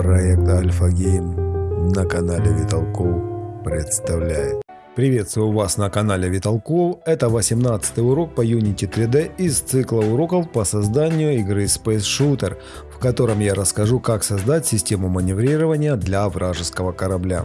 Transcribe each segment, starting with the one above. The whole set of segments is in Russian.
Проект Альфа Гейм на канале Виталков представляет. Приветствую вас на канале Виталков. Это 18 урок по Unity 3D из цикла уроков по созданию игры Space Shooter, в котором я расскажу, как создать систему маневрирования для вражеского корабля.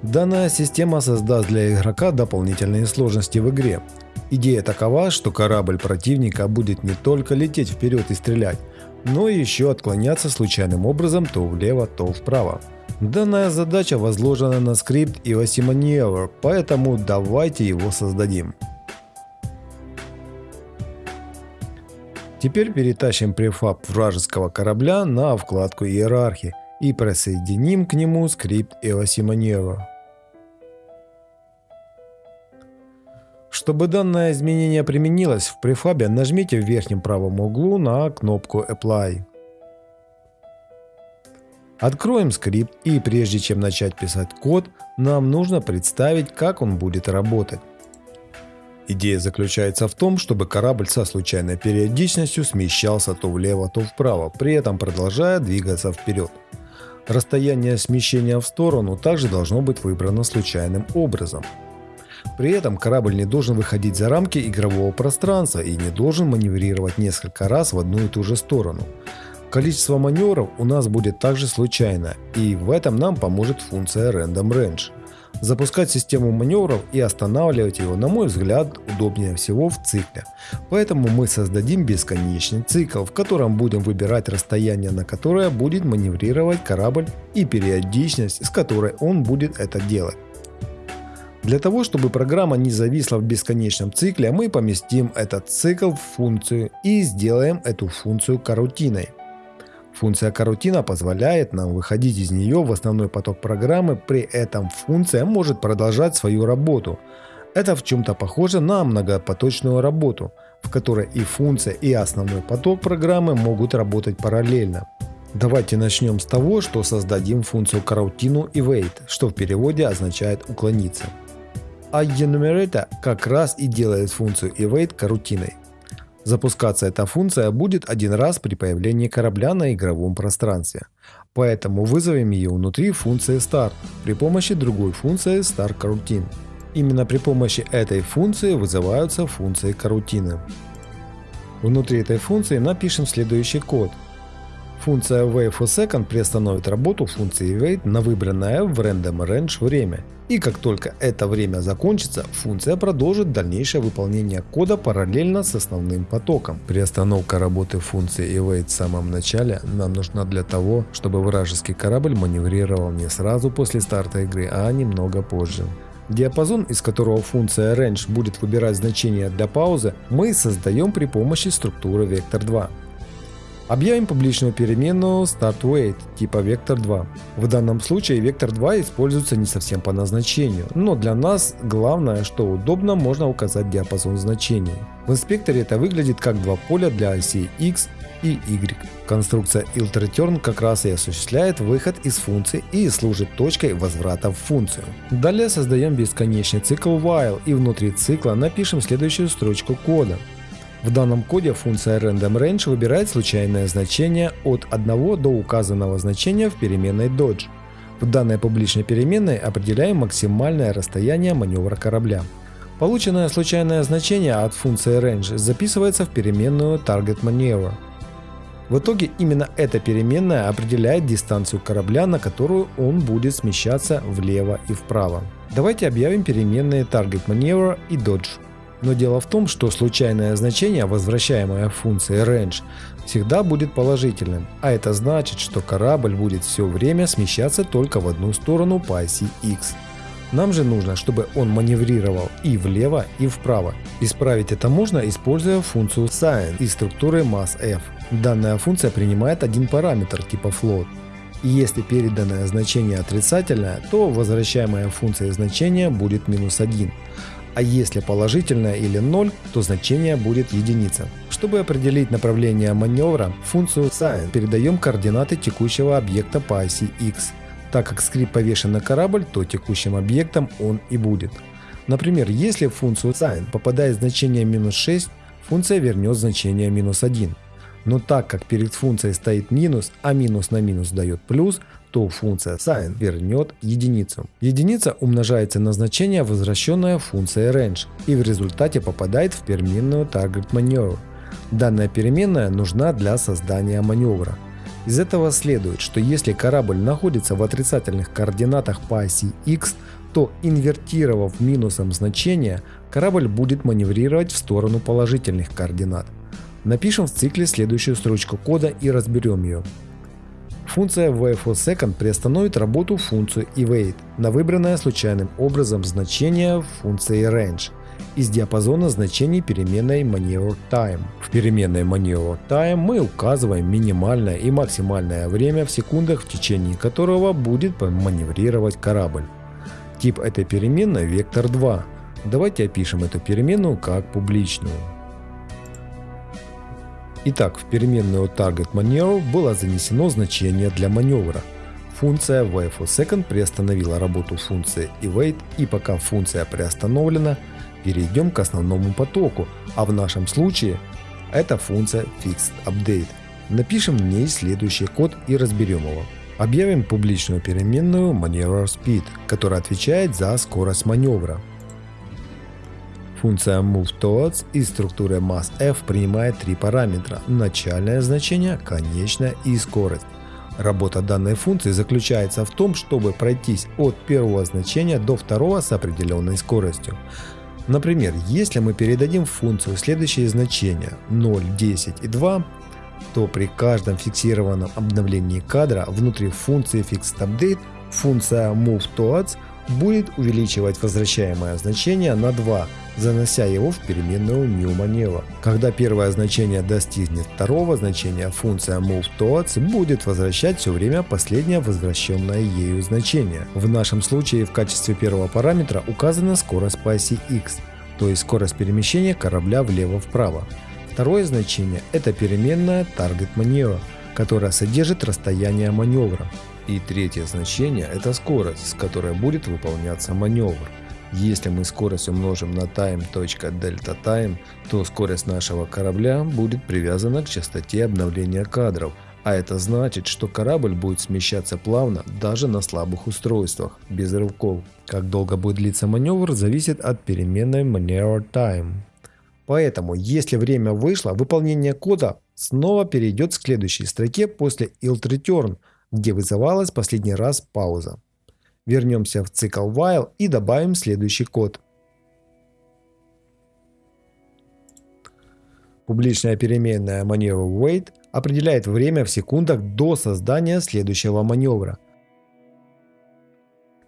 Данная система создаст для игрока дополнительные сложности в игре. Идея такова, что корабль противника будет не только лететь вперед и стрелять, но еще отклоняться случайным образом то влево, то вправо. Данная задача возложена на скрипт EOS Maneuver, поэтому давайте его создадим. Теперь перетащим префаб вражеского корабля на вкладку иерархии и присоединим к нему скрипт EOS Maneuver. Чтобы данное изменение применилось в префабе, нажмите в верхнем правом углу на кнопку Apply. Откроем скрипт и прежде чем начать писать код, нам нужно представить, как он будет работать. Идея заключается в том, чтобы корабль со случайной периодичностью смещался то влево, то вправо, при этом продолжая двигаться вперед. Расстояние смещения в сторону также должно быть выбрано случайным образом. При этом корабль не должен выходить за рамки игрового пространства и не должен маневрировать несколько раз в одну и ту же сторону. Количество маневров у нас будет также случайно, и в этом нам поможет функция Random Range. Запускать систему маневров и останавливать его, на мой взгляд, удобнее всего в цикле. Поэтому мы создадим бесконечный цикл, в котором будем выбирать расстояние, на которое будет маневрировать корабль и периодичность, с которой он будет это делать. Для того, чтобы программа не зависла в бесконечном цикле, мы поместим этот цикл в функцию и сделаем эту функцию карутиной. Функция карутина позволяет нам выходить из нее в основной поток программы, при этом функция может продолжать свою работу. Это в чем-то похоже на многопоточную работу, в которой и функция, и основной поток программы могут работать параллельно. Давайте начнем с того, что создадим функцию карутину evade, что в переводе означает уклониться а enumerator как раз и делает функцию evade карутиной. Запускаться эта функция будет один раз при появлении корабля на игровом пространстве. Поэтому вызовем ее внутри функции start при помощи другой функции start Именно при помощи этой функции вызываются функции карутины. Внутри этой функции напишем следующий код – Функция wait4second приостановит работу функции wait на выбранное в random range время. И как только это время закончится, функция продолжит дальнейшее выполнение кода параллельно с основным потоком. Приостановка работы функции await в самом начале нам нужна для того, чтобы вражеский корабль маневрировал не сразу после старта игры, а немного позже. Диапазон, из которого функция range будет выбирать значение для паузы, мы создаем при помощи структуры vector2. Объявим публичную переменную startWait типа vector2. В данном случае vector2 используется не совсем по назначению, но для нас главное, что удобно можно указать диапазон значений. В инспекторе это выглядит как два поля для осей x и y. Конструкция iltReturn как раз и осуществляет выход из функции и служит точкой возврата в функцию. Далее создаем бесконечный цикл while и внутри цикла напишем следующую строчку кода. В данном коде функция RandomRange выбирает случайное значение от 1 до указанного значения в переменной Dodge. В данной публичной переменной определяем максимальное расстояние маневра корабля. Полученное случайное значение от функции range записывается в переменную target maneuver. В итоге именно эта переменная определяет дистанцию корабля, на которую он будет смещаться влево и вправо. Давайте объявим переменные target maneuver и dodge. Но дело в том, что случайное значение, возвращаемое функцией range, всегда будет положительным, а это значит, что корабль будет все время смещаться только в одну сторону по оси x. Нам же нужно, чтобы он маневрировал и влево, и вправо. Исправить это можно, используя функцию sign из структуры massF. Данная функция принимает один параметр типа float. И если переданное значение отрицательное, то возвращаемая функция значения будет минус 1 а если положительное или 0, то значение будет единица. Чтобы определить направление маневра, функцию sign передаем координаты текущего объекта по оси x. Так как скрипт повешен на корабль, то текущим объектом он и будет. Например, если в функцию sign попадает значение минус 6, функция вернет значение минус 1. Но так как перед функцией стоит минус, а минус на минус дает плюс, то функция sin вернет единицу. Единица умножается на значение, возвращенное функцией range, и в результате попадает в переменную target maneuver. Данная переменная нужна для создания маневра. Из этого следует, что если корабль находится в отрицательных координатах по оси x, то инвертировав минусом значение, корабль будет маневрировать в сторону положительных координат. Напишем в цикле следующую строчку кода и разберем ее. Функция wait приостановит работу функции evade на выбранное случайным образом значение функции range из диапазона значений переменной maneuver time. В переменной maneuver time мы указываем минимальное и максимальное время в секундах, в течение которого будет маневрировать корабль. Тип этой переменной вектор 2. Давайте опишем эту переменную как публичную. Итак, в переменную target maneuver было занесено значение для маневра. Функция wait приостановила работу функции evade и пока функция приостановлена, перейдем к основному потоку, а в нашем случае это функция fixedUpdate. Напишем в ней следующий код и разберем его. Объявим публичную переменную maneuverSpeed, которая отвечает за скорость маневра. Функция moveTowards из структуры massF принимает три параметра – начальное значение, конечное и скорость. Работа данной функции заключается в том, чтобы пройтись от первого значения до второго с определенной скоростью. Например, если мы передадим в функцию следующие значения 0, 10 и 2, то при каждом фиксированном обновлении кадра внутри функции fixedUpdate функция moveTowards будет увеличивать возвращаемое значение на 2, занося его в переменную newManeuver. Когда первое значение достигнет второго значения, функция moveTowards будет возвращать все время последнее возвращенное ею значение. В нашем случае в качестве первого параметра указана скорость по оси x, то есть скорость перемещения корабля влево-вправо. Второе значение – это переменная Target Maneuver, которая содержит расстояние маневра. И третье значение – это скорость, с которой будет выполняться маневр. Если мы скорость умножим на time.delta_time, то скорость нашего корабля будет привязана к частоте обновления кадров, а это значит, что корабль будет смещаться плавно даже на слабых устройствах, без рывков. Как долго будет длиться маневр, зависит от переменной maneuver time. Поэтому, если время вышло, выполнение кода снова перейдет к следующей строке после yield return – где вызывалась последний раз пауза. Вернемся в цикл while и добавим следующий код. Публичная переменная маневр wait определяет время в секундах до создания следующего маневра.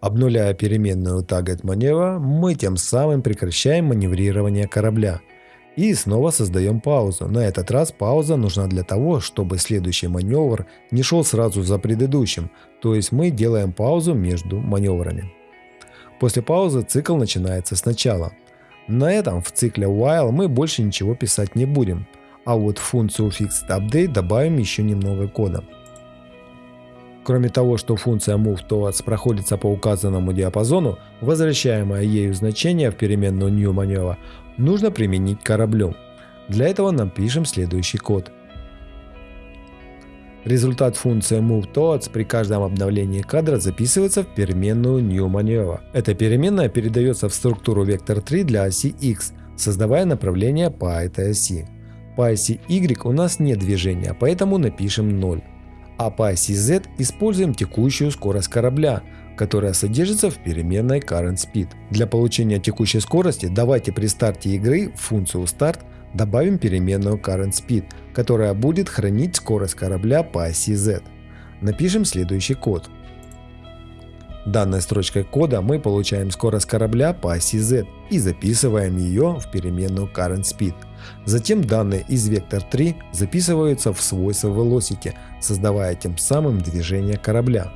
Обнуляя переменную target маневра, мы тем самым прекращаем маневрирование корабля – и снова создаем паузу. На этот раз пауза нужна для того, чтобы следующий маневр не шел сразу за предыдущим, то есть мы делаем паузу между маневрами. После паузы цикл начинается сначала. На этом в цикле while мы больше ничего писать не будем, а вот в функцию fixedUpdate добавим еще немного кода. Кроме того, что функция moveTowards проходится по указанному диапазону, возвращаемое ею значение в переменную newManeuver нужно применить кораблю. Для этого нам пишем следующий код. Результат функции moveTowards при каждом обновлении кадра записывается в переменную newManeuver. Эта переменная передается в структуру вектор 3 для оси x, создавая направление по этой оси. По оси y у нас нет движения, поэтому напишем 0 а по оси Z используем текущую скорость корабля, которая содержится в переменной current speed. Для получения текущей скорости давайте при старте игры в функцию start добавим переменную current speed, которая будет хранить скорость корабля по оси Z. Напишем следующий код. Данной строчкой кода мы получаем скорость корабля по оси Z и записываем ее в переменную current speed. Затем данные из вектор 3 записываются в свойства velocity, создавая тем самым движение корабля.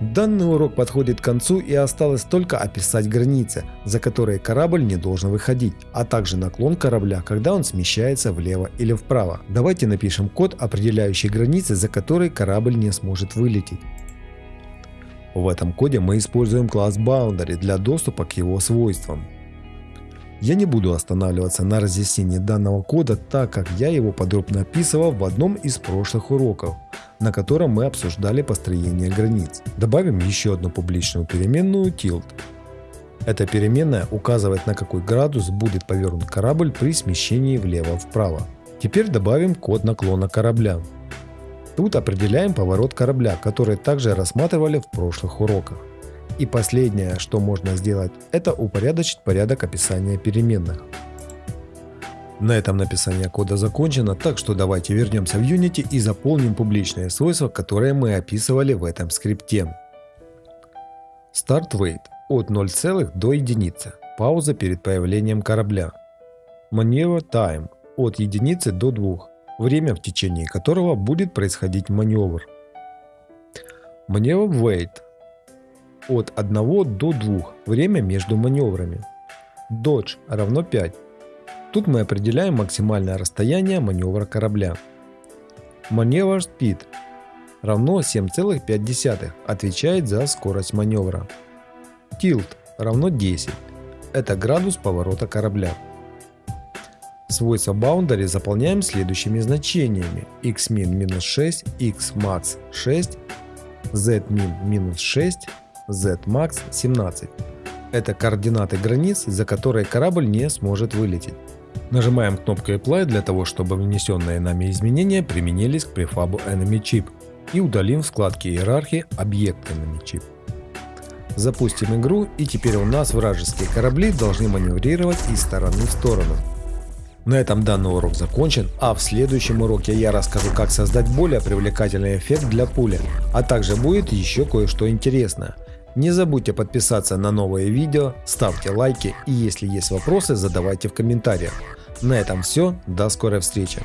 Данный урок подходит к концу и осталось только описать границы, за которые корабль не должен выходить, а также наклон корабля, когда он смещается влево или вправо. Давайте напишем код, определяющий границы, за которые корабль не сможет вылететь. В этом коде мы используем класс Boundary для доступа к его свойствам. Я не буду останавливаться на разъяснении данного кода, так как я его подробно описывал в одном из прошлых уроков, на котором мы обсуждали построение границ. Добавим еще одну публичную переменную tilt. Эта переменная указывает на какой градус будет повернут корабль при смещении влево-вправо. Теперь добавим код наклона корабля. Тут определяем поворот корабля, который также рассматривали в прошлых уроках. И последнее, что можно сделать, это упорядочить порядок описания переменных. На этом написание кода закончено, так что давайте вернемся в Unity и заполним публичные свойства, которые мы описывали в этом скрипте. Start Weight от 0, до единицы. Пауза перед появлением корабля. Maneuver Time от единицы до 2. Время, в течение которого будет происходить маневр. Maneuver Weight от 1 до 2. Время между маневрами. Dodge равно 5. Тут мы определяем максимальное расстояние маневра корабля. Maneuver Speed равно 7,5 отвечает за скорость маневра. Tilt равно 10. Это градус поворота корабля. Свойства boundary заполняем следующими значениями. xmin минус 6, xmax 6, zmin минус 6, zmax 17. Это координаты границ, за которые корабль не сможет вылететь. Нажимаем кнопку Apply для того, чтобы внесенные нами изменения применились к префабу Enemy Chip и удалим в вкладке иерархии объект Enemy Chip. Запустим игру и теперь у нас вражеские корабли должны маневрировать из стороны в сторону. На этом данный урок закончен, а в следующем уроке я расскажу как создать более привлекательный эффект для пули, а также будет еще кое-что интересное. Не забудьте подписаться на новые видео, ставьте лайки и если есть вопросы задавайте в комментариях. На этом все, до скорой встречи.